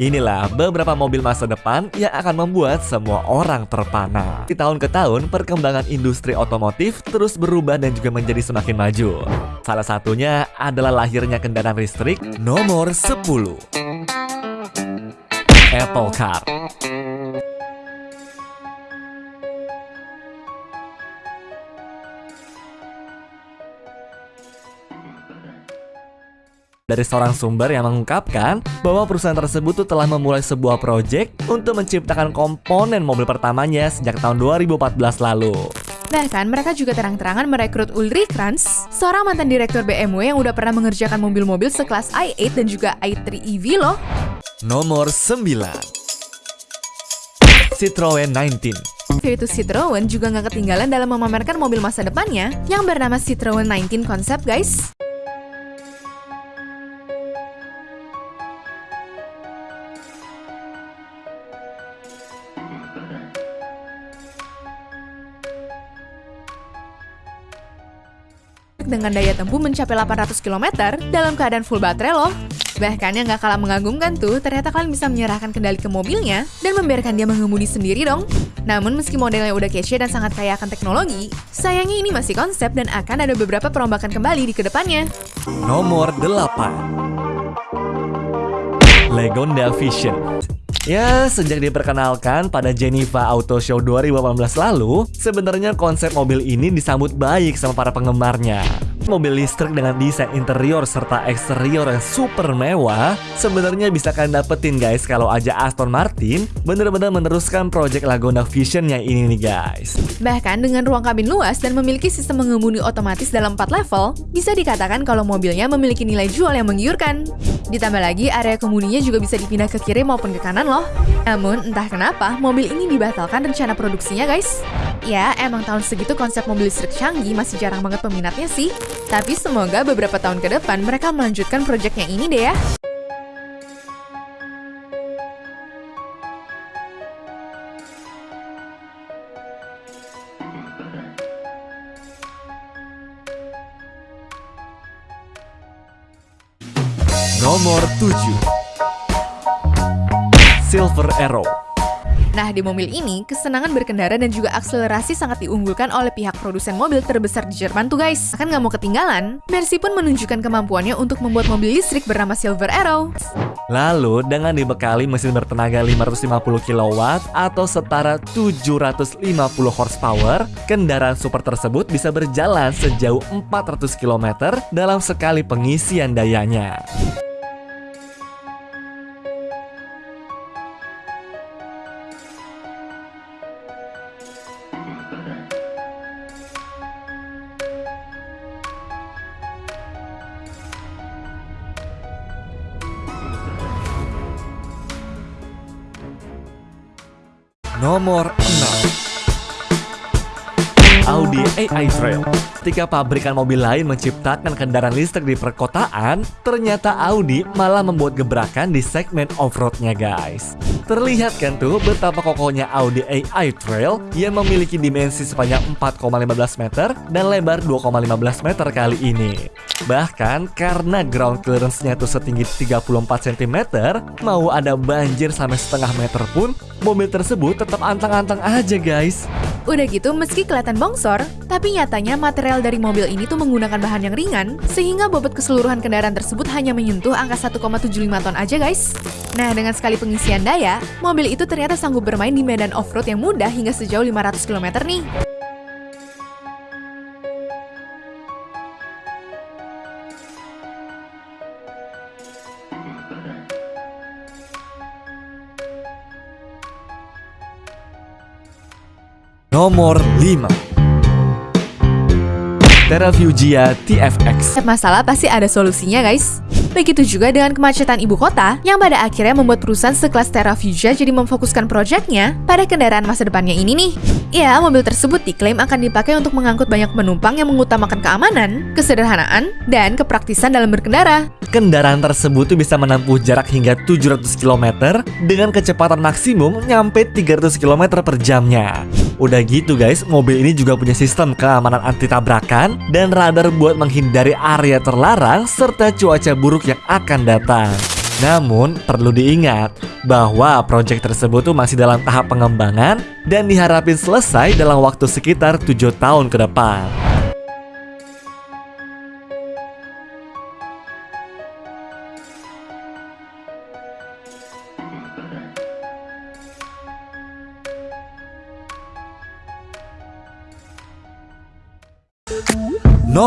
Inilah beberapa mobil masa depan yang akan membuat semua orang terpana. Di tahun ke tahun, perkembangan industri otomotif terus berubah dan juga menjadi semakin maju. Salah satunya adalah lahirnya kendaraan listrik nomor 10. Apple Car. Dari seorang sumber yang mengungkapkan bahwa perusahaan tersebut tuh telah memulai sebuah proyek untuk menciptakan komponen mobil pertamanya sejak tahun 2014 lalu. Bahkan mereka juga terang-terangan merekrut Ulrich Kranz, seorang mantan direktur BMW yang udah pernah mengerjakan mobil-mobil sekelas i8 dan juga i3 EV loh. Nomor 9 Citroen 19 yaitu Citroen juga nggak ketinggalan dalam memamerkan mobil masa depannya yang bernama Citroen 19 Concept guys. Dengan daya tempuh mencapai 800 km dalam keadaan full baterai loh. Bahkan yang gak kalah mengagumkan tuh, ternyata kalian bisa menyerahkan kendali ke mobilnya dan membiarkan dia mengemudi sendiri dong. Namun meski modelnya udah kece dan sangat kaya akan teknologi, sayangnya ini masih konsep dan akan ada beberapa perombakan kembali di ke depannya. Nomor 8 Legonda Vision Ya, sejak diperkenalkan pada Geneva Auto Show 2018 lalu, sebenarnya konsep mobil ini disambut baik sama para penggemarnya. Mobil listrik dengan desain interior serta eksterior yang super mewah sebenarnya bisa kalian dapetin guys kalau aja Aston Martin bener-bener meneruskan project Laguna Vision yang ini nih guys. Bahkan dengan ruang kabin luas dan memiliki sistem mengemudi otomatis dalam 4 level, bisa dikatakan kalau mobilnya memiliki nilai jual yang menggiurkan. Ditambah lagi area kemudinya juga bisa dipindah ke kiri maupun ke kanan loh. Namun entah kenapa mobil ini dibatalkan rencana produksinya guys. Ya emang tahun segitu konsep mobil listrik canggih masih jarang banget peminatnya sih. Tapi semoga beberapa tahun ke depan mereka melanjutkan proyeknya ini deh ya. Nomor 7 Silver Arrow Nah, di mobil ini, kesenangan berkendara dan juga akselerasi sangat diunggulkan oleh pihak produsen mobil terbesar di Jerman tuh guys. Akan nggak mau ketinggalan, Mercy pun menunjukkan kemampuannya untuk membuat mobil listrik bernama Silver Arrow. Lalu, dengan dibekali mesin bertenaga 550 kW atau setara 750 horsepower, kendaraan super tersebut bisa berjalan sejauh 400 km dalam sekali pengisian dayanya. Nomor 6 Audi AI Trail. Ketika pabrikan mobil lain menciptakan kendaraan listrik di perkotaan, ternyata Audi malah membuat gebrakan di segmen off-roadnya guys. Terlihat kan tuh betapa kokohnya Audi AI Trail yang memiliki dimensi sepanjang 4,15 meter dan lebar 2,15 meter kali ini. Bahkan karena ground clearance-nya tuh setinggi 34 cm, mau ada banjir sampai setengah meter pun, mobil tersebut tetap antang-antang aja guys. Udah gitu, meski kelihatan bongsor, tapi nyatanya material dari mobil ini tuh menggunakan bahan yang ringan, sehingga bobot keseluruhan kendaraan tersebut hanya menyentuh angka 1,75 ton aja guys. Nah, dengan sekali pengisian daya, mobil itu ternyata sanggup bermain di medan off-road yang mudah hingga sejauh 500 km nih. Nomor 5 Terrafugia TFX Setiap masalah pasti ada solusinya guys Begitu juga dengan kemacetan ibu kota, yang pada akhirnya membuat perusahaan sekelas Terrafugia jadi memfokuskan proyeknya pada kendaraan masa depannya ini nih. Ya, mobil tersebut diklaim akan dipakai untuk mengangkut banyak penumpang yang mengutamakan keamanan, kesederhanaan, dan kepraktisan dalam berkendara. Kendaraan tersebut bisa menempuh jarak hingga 700 km dengan kecepatan maksimum nyampe 300 km per jamnya. Udah gitu guys, mobil ini juga punya sistem keamanan anti tabrakan dan radar buat menghindari area terlarang serta cuaca buruk yang akan datang. Namun, perlu diingat bahwa proyek tersebut tuh masih dalam tahap pengembangan dan diharapin selesai dalam waktu sekitar 7 tahun ke depan.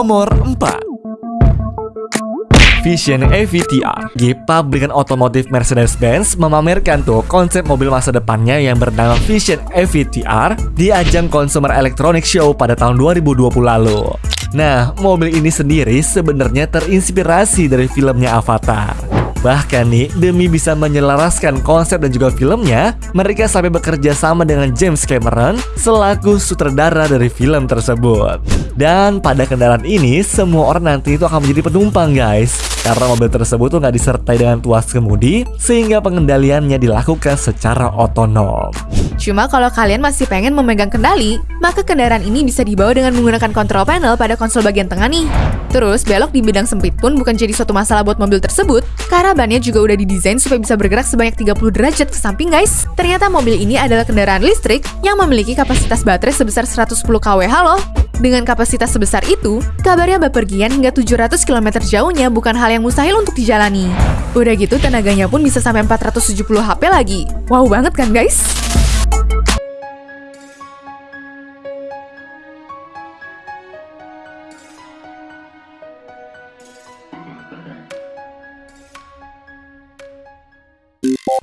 Nomor 4 Vision AVTR. Di pabrikan otomotif Mercedes-Benz memamerkan tuh konsep mobil masa depannya yang bernama Vision AVTR di ajang Consumer Electronics Show pada tahun 2020 lalu. Nah, mobil ini sendiri sebenarnya terinspirasi dari filmnya Avatar. Bahkan nih, demi bisa menyelaraskan konsep dan juga filmnya, mereka sampai bekerja sama dengan James Cameron selaku sutradara dari film tersebut. Dan pada kendaraan ini, semua orang nanti itu akan menjadi penumpang guys. Karena mobil tersebut tuh nggak disertai dengan tuas kemudi, sehingga pengendaliannya dilakukan secara otonom. Cuma kalau kalian masih pengen memegang kendali, maka kendaraan ini bisa dibawa dengan menggunakan control panel pada konsol bagian tengah nih. Terus, belok di bidang sempit pun bukan jadi suatu masalah buat mobil tersebut, karena bannya juga udah didesain supaya bisa bergerak sebanyak 30 derajat ke samping guys. Ternyata mobil ini adalah kendaraan listrik yang memiliki kapasitas baterai sebesar 110 kWh loh. Dengan kapasitas sebesar itu, kabarnya bepergian hingga 700 km jauhnya bukan hal yang mustahil untuk dijalani. Udah gitu tenaganya pun bisa sampai 470 HP lagi. Wow banget kan guys?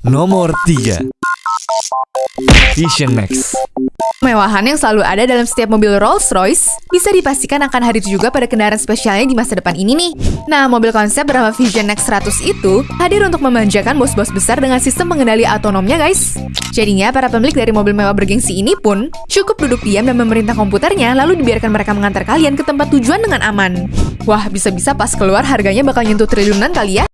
Nomor 3 Vision Max Kemewahan yang selalu ada dalam setiap mobil Rolls-Royce bisa dipastikan akan hadir juga pada kendaraan spesialnya di masa depan ini nih. Nah, mobil konsep bernama Vision Next 100 itu hadir untuk memanjakan bos-bos besar dengan sistem pengendali otonomnya guys. Jadinya, para pemilik dari mobil mewah bergengsi ini pun cukup duduk diam dan memerintah komputernya lalu dibiarkan mereka mengantar kalian ke tempat tujuan dengan aman. Wah, bisa-bisa pas keluar harganya bakal nyentuh triliunan kali ya.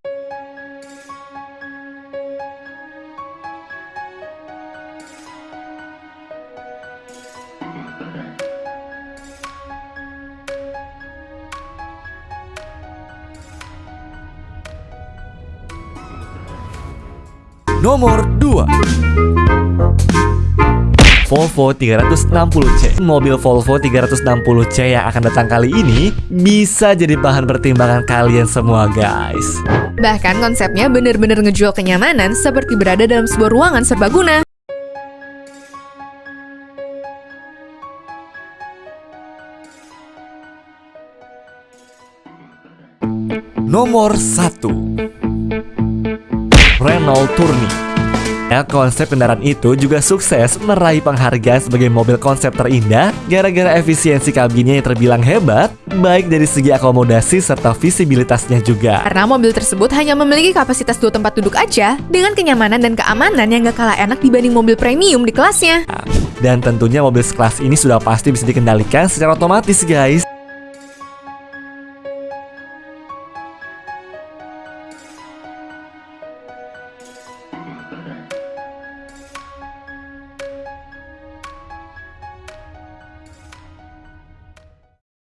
Nomor 2 Volvo 360C Mobil Volvo 360C yang akan datang kali ini bisa jadi bahan pertimbangan kalian semua guys. Bahkan konsepnya bener-bener ngejual kenyamanan seperti berada dalam sebuah ruangan serbaguna. Nomor 1 Renault Tourney. Ya, konsep kendaraan itu juga sukses meraih penghargaan sebagai mobil konsep terindah gara-gara efisiensi kabinnya yang terbilang hebat, baik dari segi akomodasi serta visibilitasnya juga. Karena mobil tersebut hanya memiliki kapasitas dua tempat duduk aja, dengan kenyamanan dan keamanan yang gak kalah enak dibanding mobil premium di kelasnya. Dan tentunya mobil sekelas ini sudah pasti bisa dikendalikan secara otomatis guys